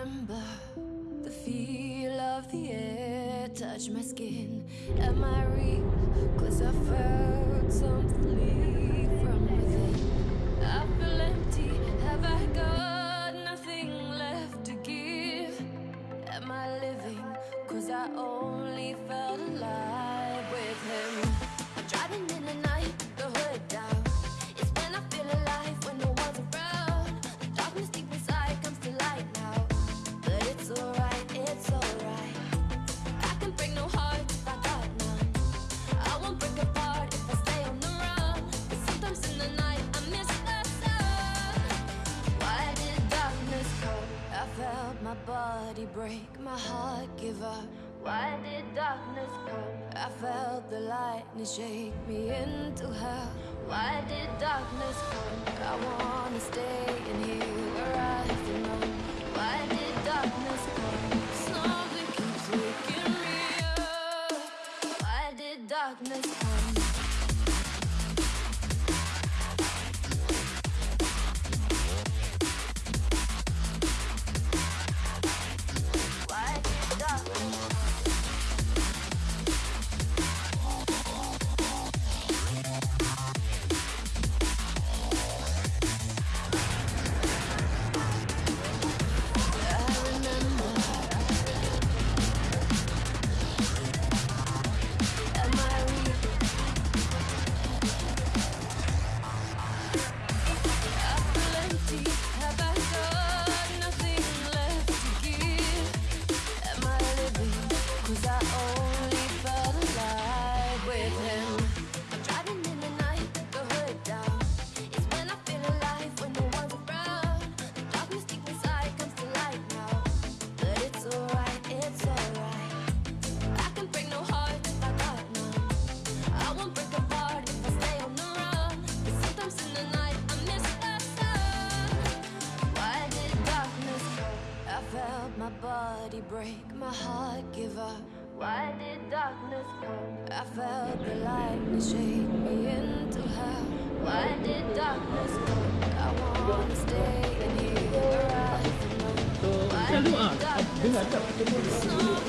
remember the feel of the air touch my skin. Am I real? Cause I felt. my body break, my heart give up Why did darkness come? I felt the lightning shake me into hell Why did darkness come? I wanna stay in here where I belong break my heart, give up. Why did darkness come? I felt the lightning shake me into hell. Why did darkness come? I wanna stay in here. Why did darkness come?